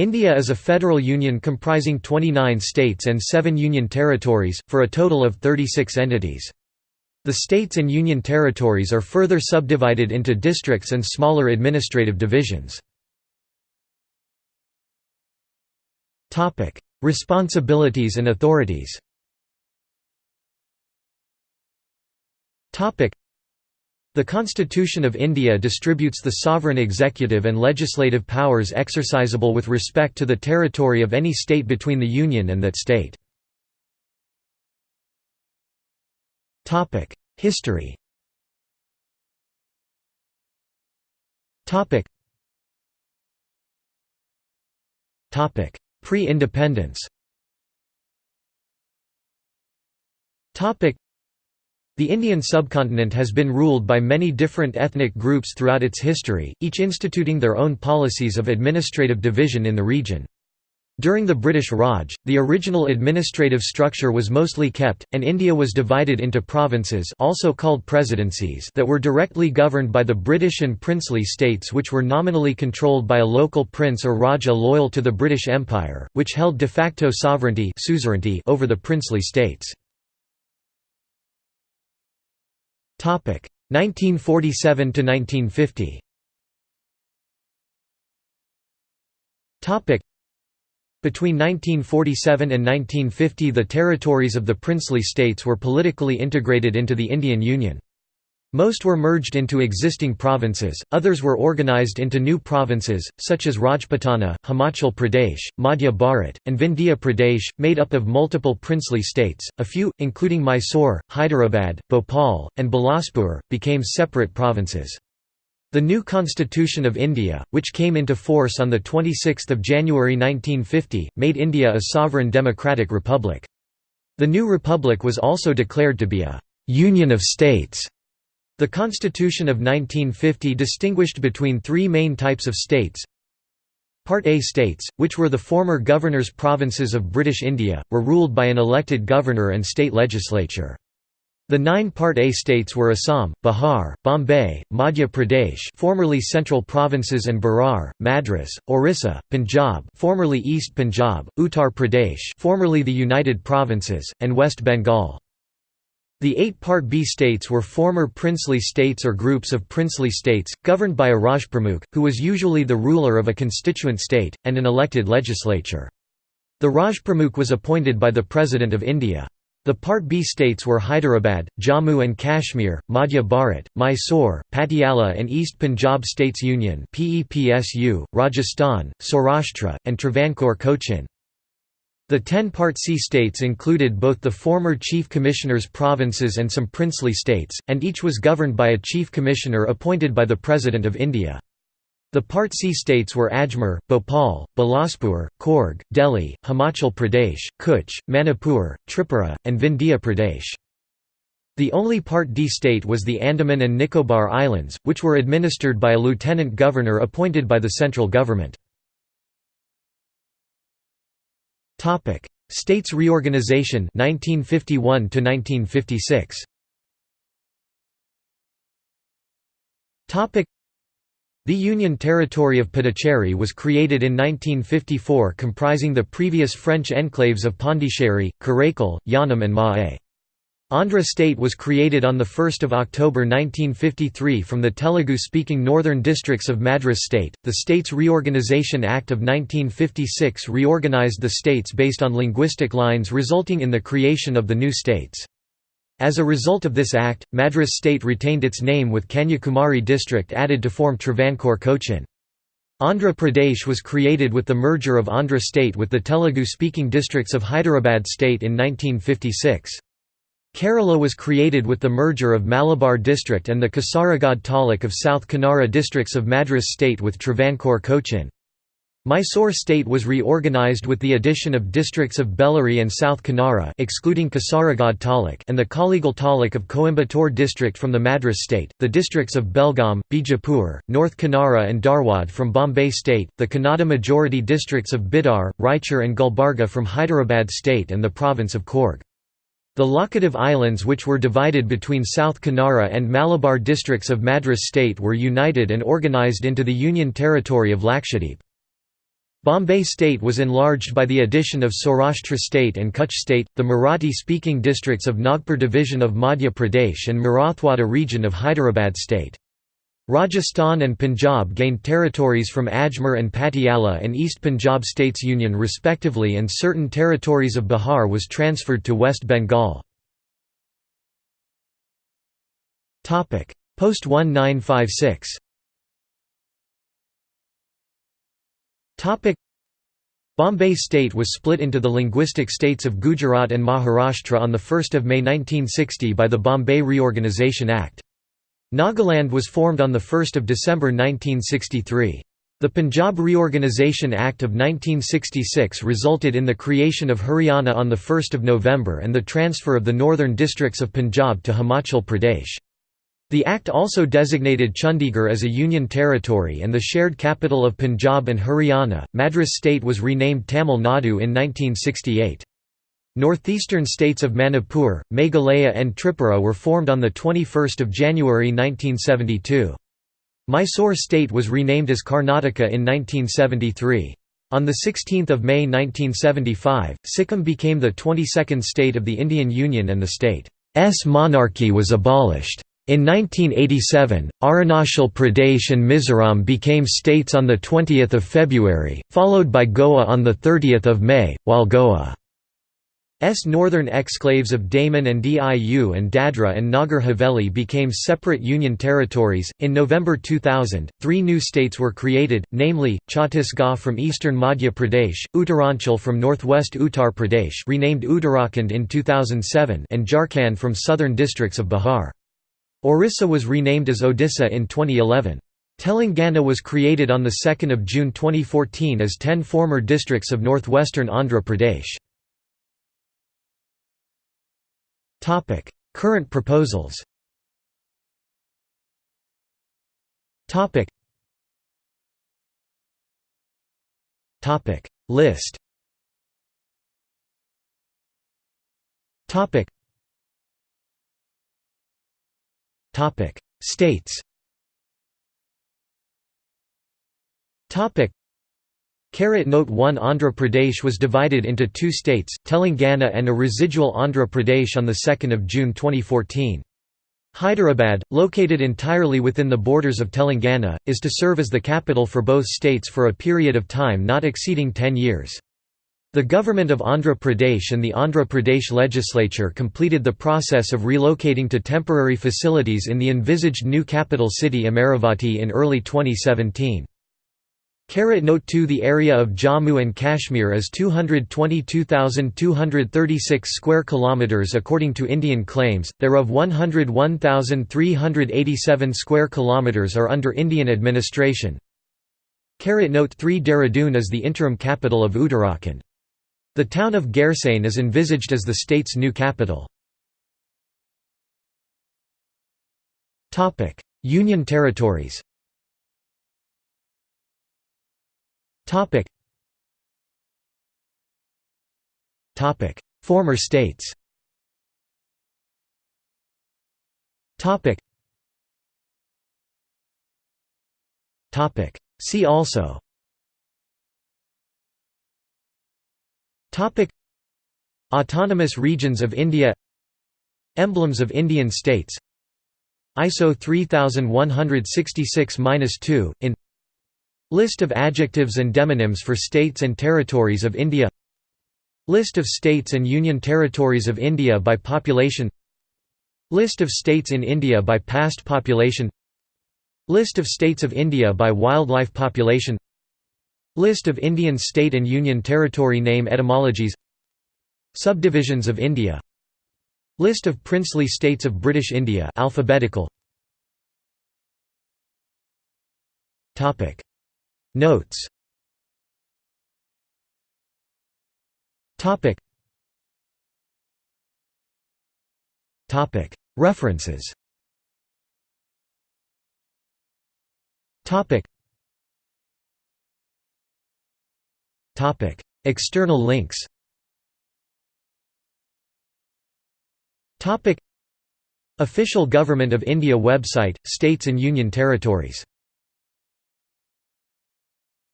India is a federal union comprising 29 states and 7 union territories, for a total of 36 entities. The states and union territories are further subdivided into districts and smaller administrative divisions. Responsibilities and authorities the Constitution of India distributes the sovereign executive and legislative powers exercisable with respect to the territory of any state between the Union and that state. History Pre-independence the Indian subcontinent has been ruled by many different ethnic groups throughout its history, each instituting their own policies of administrative division in the region. During the British Raj, the original administrative structure was mostly kept, and India was divided into provinces also called presidencies that were directly governed by the British and princely states which were nominally controlled by a local prince or raja loyal to the British Empire, which held de facto sovereignty over the princely states. 1947 to 1950. Topic between 1947 and 1950 the territories of the princely states were politically integrated into the Indian Union. Most were merged into existing provinces, others were organized into new provinces, such as Rajputana, Himachal Pradesh, Madhya Bharat, and Vindhya Pradesh, made up of multiple princely states. A few, including Mysore, Hyderabad, Bhopal, and Bilaspur, became separate provinces. The new Constitution of India, which came into force on 26 January 1950, made India a sovereign democratic republic. The new republic was also declared to be a «union of states» The Constitution of 1950 distinguished between three main types of states. Part A states, which were the former governors' provinces of British India, were ruled by an elected governor and state legislature. The nine Part A states were Assam, Bihar, Bombay, Madhya Pradesh formerly Central Provinces and Berar, Madras, Orissa, Punjab formerly East Punjab, Uttar Pradesh formerly the United Provinces, and West Bengal. The eight Part B states were former princely states or groups of princely states, governed by a Rajpramukh, who was usually the ruler of a constituent state, and an elected legislature. The Rajpramukh was appointed by the President of India. The Part B states were Hyderabad, Jammu and Kashmir, Madhya Bharat, Mysore, Patiala and East Punjab States Union Rajasthan, Saurashtra, and Travancore Cochin. The ten Part C states included both the former Chief Commissioner's provinces and some princely states, and each was governed by a Chief Commissioner appointed by the President of India. The Part C states were Ajmer, Bhopal, Bilaspur, Coorg, Delhi, Himachal Pradesh, Kutch, Manipur, Tripura, and Vindhya Pradesh. The only Part D state was the Andaman and Nicobar Islands, which were administered by a lieutenant governor appointed by the central government. Topic: States reorganization 1951 to 1956. Topic: The Union Territory of Puducherry was created in 1954 comprising the previous French enclaves of Pondicherry, Karaikal, Yanam and Mahé. Andhra state was created on 1 October 1953 from the Telugu-speaking northern districts of Madras state. The States Reorganisation Act of 1956 reorganised the states based on linguistic lines resulting in the creation of the new states. As a result of this act, Madras state retained its name with Kanyakumari district added to form Travancore Cochin. Andhra Pradesh was created with the merger of Andhra state with the Telugu-speaking districts of Hyderabad state in 1956. Kerala was created with the merger of Malabar district and the Kasaragod taluk of South Kanara districts of Madras state with Travancore Cochin. Mysore state was reorganised with the addition of districts of Bellary and South Kanara excluding Kasaragod taluk and the Kollegal taluk of Coimbatore district from the Madras state, the districts of Belgaum, Bijapur, North Kanara and Dharwad from Bombay state, the Kannada majority districts of Bidar, Raichur and Gulbarga from Hyderabad state and the province of Coorg. The Laccadive Islands which were divided between South Kanara and Malabar districts of Madras state were united and organised into the Union Territory of Lakshadweep. Bombay state was enlarged by the addition of Saurashtra state and Kutch state, the Marathi-speaking districts of Nagpur division of Madhya Pradesh and Marathwada region of Hyderabad state. Rajasthan and Punjab gained territories from Ajmer and Patiala and East Punjab States Union respectively and certain territories of Bihar was transferred to West Bengal. Post-1956 Bombay state was split into the linguistic states of Gujarat and Maharashtra on 1 May 1960 by the Bombay Reorganisation Act. Nagaland was formed on 1 December 1963. The Punjab Reorganisation Act of 1966 resulted in the creation of Haryana on 1 November and the transfer of the northern districts of Punjab to Himachal Pradesh. The Act also designated Chandigarh as a union territory and the shared capital of Punjab and Haryana. Madras state was renamed Tamil Nadu in 1968. Northeastern states of Manipur, Meghalaya and Tripura were formed on 21 January 1972. Mysore state was renamed as Karnataka in 1973. On 16 May 1975, Sikkim became the 22nd state of the Indian Union and the state's monarchy was abolished. In 1987, Arunachal Pradesh and Mizoram became states on 20 February, followed by Goa on 30 May, while Goa's northern exclaves of Daman and Diu and Dadra and Nagar Haveli became separate union territories. In November 2000, three new states were created, namely, Chhattisgarh from eastern Madhya Pradesh, Uttaranchal from northwest Uttar Pradesh renamed Uttarakhand in 2007 and Jharkhand from southern districts of Bihar. Orissa was renamed as Odisha in 2011. Telangana was created on 2 June 2014 as ten former districts of northwestern Andhra Pradesh. Current proposals. Topic: List. Topic: States. Topic. Note 1 Andhra Pradesh was divided into two states, Telangana and a residual Andhra Pradesh on 2 June 2014. Hyderabad, located entirely within the borders of Telangana, is to serve as the capital for both states for a period of time not exceeding 10 years. The government of Andhra Pradesh and the Andhra Pradesh legislature completed the process of relocating to temporary facilities in the envisaged new capital city Amaravati in early 2017. Note 2 The area of Jammu and Kashmir is 222,236 square kilometers according to Indian claims, thereof 101,387 square kilometers are under Indian administration. Note 3 Dehradun is the interim capital of Uttarakhand. The town of Gairsain is envisaged as the state's new capital. Union territories Former states. Topic. Topic. See also. Topic. Autonomous regions of India. Emblems of Indian states. ISO 3166-2, in List of adjectives and demonyms for states and territories of India. List of states and union territories of India by population. List of states in India by past population. List of states of India by wildlife population. List of Indian state and union territory name etymologies. Subdivisions of India. List of princely states of British India alphabetical. Topic Notes. Topic. Topic. References. Topic. Topic. External links. Topic. Official Government of India website, States and Union Territories